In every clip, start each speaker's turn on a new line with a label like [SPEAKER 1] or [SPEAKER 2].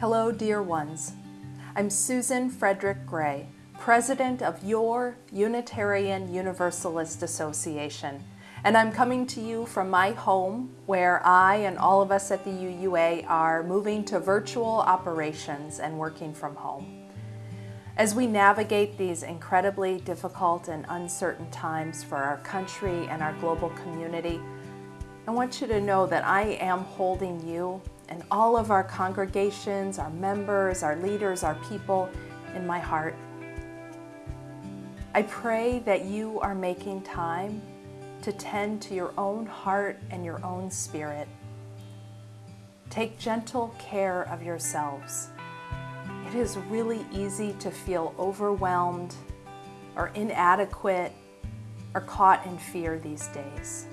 [SPEAKER 1] Hello, dear ones. I'm Susan Frederick Gray, President of your Unitarian Universalist Association, and I'm coming to you from my home where I and all of us at the UUA are moving to virtual operations and working from home. As we navigate these incredibly difficult and uncertain times for our country and our global community, I want you to know that I am holding you and all of our congregations, our members, our leaders, our people in my heart. I pray that you are making time to tend to your own heart and your own spirit. Take gentle care of yourselves. It is really easy to feel overwhelmed or inadequate or caught in fear these days.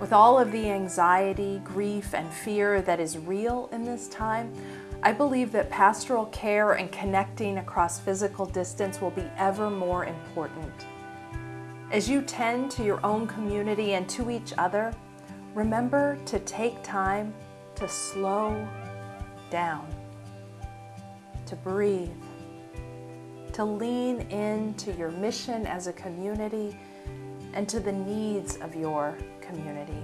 [SPEAKER 1] With all of the anxiety, grief, and fear that is real in this time, I believe that pastoral care and connecting across physical distance will be ever more important. As you tend to your own community and to each other, remember to take time to slow down, to breathe, to lean into your mission as a community and to the needs of your community.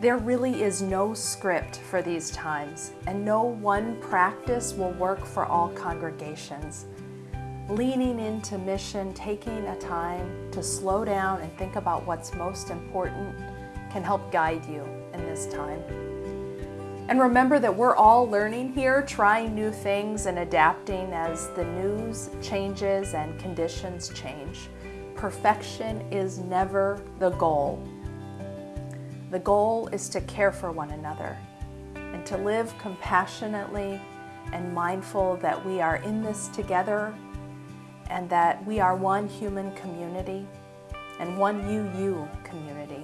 [SPEAKER 1] There really is no script for these times, and no one practice will work for all congregations. Leaning into mission, taking a time to slow down and think about what's most important can help guide you in this time. And remember that we're all learning here, trying new things and adapting as the news changes and conditions change. Perfection is never the goal. The goal is to care for one another and to live compassionately and mindful that we are in this together and that we are one human community and one UU community.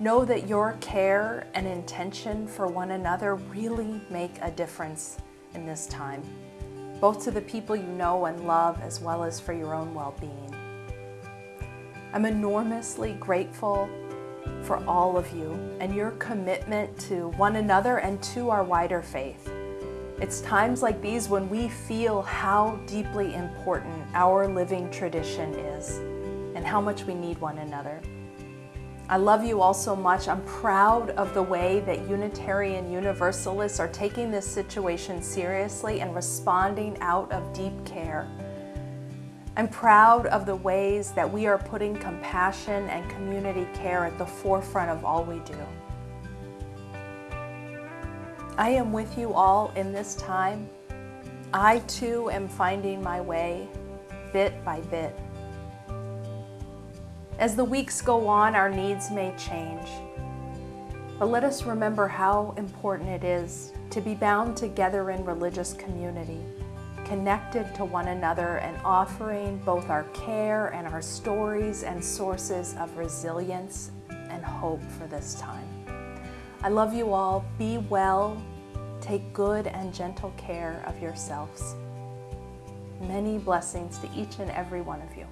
[SPEAKER 1] Know that your care and intention for one another really make a difference in this time, both to the people you know and love as well as for your own well-being. I'm enormously grateful for all of you and your commitment to one another and to our wider faith. It's times like these when we feel how deeply important our living tradition is and how much we need one another. I love you all so much. I'm proud of the way that Unitarian Universalists are taking this situation seriously and responding out of deep care. I'm proud of the ways that we are putting compassion and community care at the forefront of all we do. I am with you all in this time. I too am finding my way bit by bit. As the weeks go on, our needs may change. But let us remember how important it is to be bound together in religious community connected to one another and offering both our care and our stories and sources of resilience and hope for this time. I love you all. Be well. Take good and gentle care of yourselves. Many blessings to each and every one of you.